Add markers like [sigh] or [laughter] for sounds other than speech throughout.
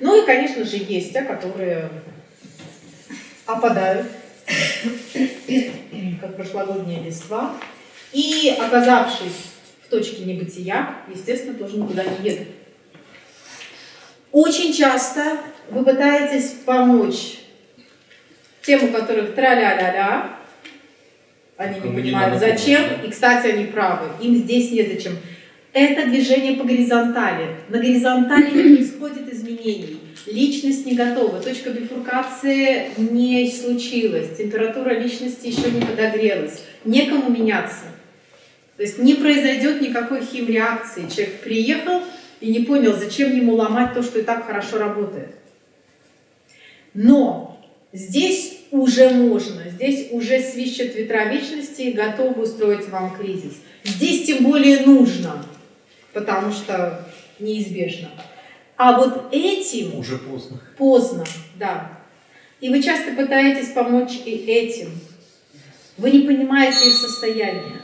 Ну и, конечно же, есть те, которые опадают, как прошлогодние листва, и, оказавшись в точке небытия, естественно, тоже никуда не едут. Очень часто вы пытаетесь помочь тем, у которых тра-ля-ля-ля, они не понимают, зачем, и, кстати, они правы, им здесь незачем. Это движение по горизонтали. На горизонтали не [clears throat] происходит изменений. Личность не готова, точка бифуркации не случилась, температура личности еще не подогрелась, некому меняться. То есть не произойдет никакой химреакции. Человек приехал и не понял, зачем ему ломать то, что и так хорошо работает. Но здесь уже можно, здесь уже свищет ветра вечности и готовы устроить вам кризис. Здесь тем более нужно, потому что неизбежно. А вот этим... Уже поздно. Поздно, да. И вы часто пытаетесь помочь и этим. Вы не понимаете их состояние.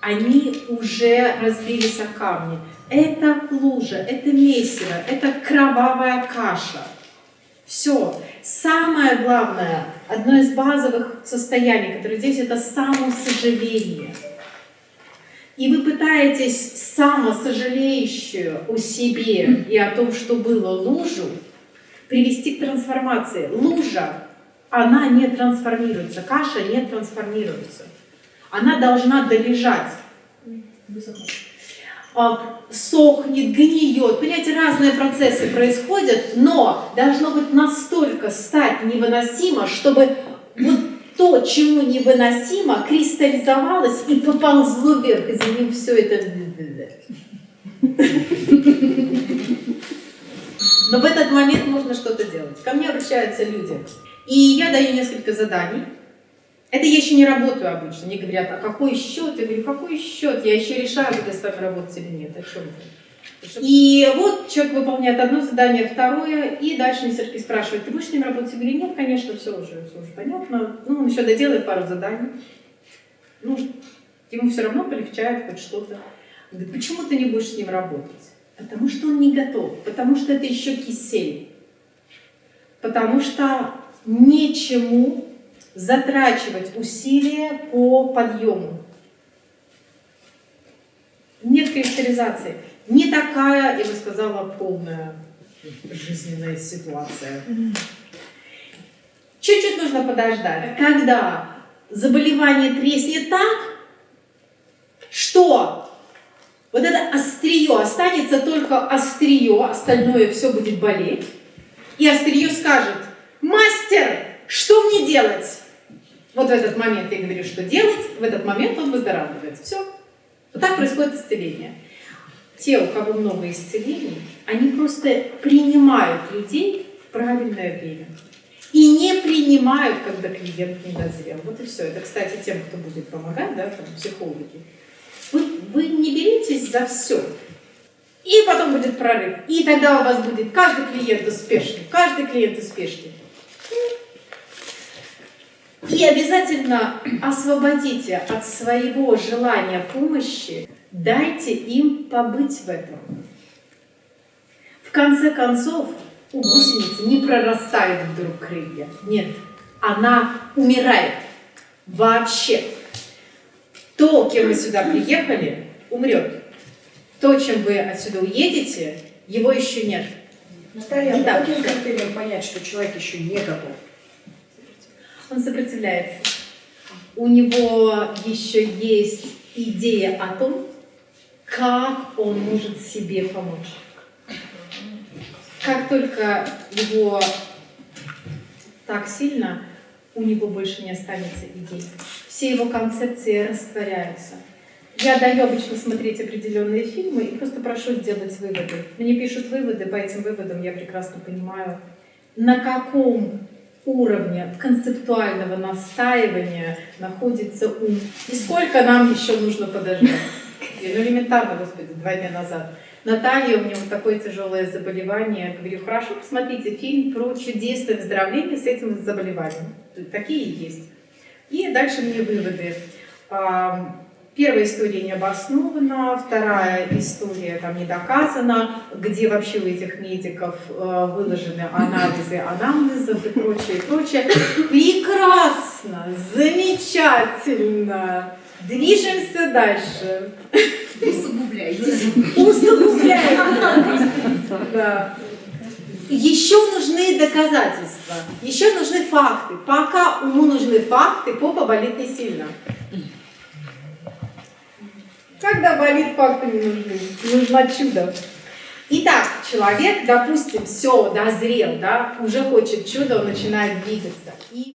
Они уже разбились о камни. Это лужа, это месиво, это кровавая каша. Все. Самое главное, одно из базовых состояний, которое здесь, это самосожаление. И вы пытаетесь самосожалеющую о себе и о том, что было лужу, привести к трансформации. Лужа, она не трансформируется, каша не трансформируется. Она должна долежать. А, сохнет, гниет. Понимаете, разные процессы происходят, но должно быть настолько стать невыносимо, чтобы вот то, чему невыносимо, кристаллизовалось и поползло вверх, и за ним все это... Но в этот момент можно что-то делать. Ко мне обращаются люди. И я даю несколько заданий. Это я еще не работаю обычно. Мне говорят, а какой счет? Я говорю, какой счет? Я еще решаю, буду с вами работать или нет. О чем это? И вот человек выполняет одно задание, второе, и дальше мне все-таки спрашивает, ты будешь с ним работать? Говорю, нет, конечно, все уже, все уже понятно. Ну, он еще доделает пару заданий. Ну, ему все равно полегчает хоть что-то. Говорит, почему ты не будешь с ним работать? Потому что он не готов, потому что это еще кисель. Потому что нечему затрачивать усилия по подъему. Нет кристаллизации. Не такая, я бы сказала, полная жизненная ситуация. Чуть-чуть нужно подождать. Когда заболевание треснет так, что вот это острие останется только острие, остальное все будет болеть. И острие скажет, мастер, что мне делать? Вот в этот момент я говорю, что делать, в этот момент он выздоравливает. Все. Вот так происходит исцеление. Те, у кого много исцелений, они просто принимают людей в правильное время. И не принимают, когда клиент не дозрел. Вот и все. Это, кстати, тем, кто будет помогать, да, там, психологи. Вы, вы не беритесь за все. И потом будет прорыв. И тогда у вас будет каждый клиент успешный. Каждый клиент успешный. И обязательно освободите от своего желания помощи, дайте им побыть в этом. В конце концов, у гусеницы не прорастает вдруг крылья. Нет, она умирает вообще. То, кем вы сюда приехали, умрет. То, чем вы отсюда уедете, его еще нет. Наталья, а по каким критериям понять, что человек еще не готов? он сопротивляется. У него еще есть идея о том, как он может себе помочь. Как только его так сильно, у него больше не останется идей. Все его концепции растворяются. Я даю обычно смотреть определенные фильмы и просто прошу сделать выводы. Мне пишут выводы, по этим выводам я прекрасно понимаю, на каком уровня концептуального настаивания находится ум. И сколько нам еще нужно подождать? Ну, элементарно, господи, два дня назад. Наталья, у нее вот такое тяжелое заболевание. Я говорю, хорошо, посмотрите фильм про чудесное выздоровление с этим заболеванием. Такие есть. И дальше мне выводы. Первая история не обоснована, вторая история там не доказана, где вообще у этих медиков э, выложены анализы анамнезов и прочее, прочее. Прекрасно, замечательно. Движемся дальше. Усугубляйте. Усугубляем. Да. Еще нужны доказательства, еще нужны факты. Пока уму нужны факты, попа болит не сильно. Когда болит, факты не нужны. Нужно чудо. Итак, человек, допустим, все, дозрел, да, уже хочет чудо, он начинает двигаться. И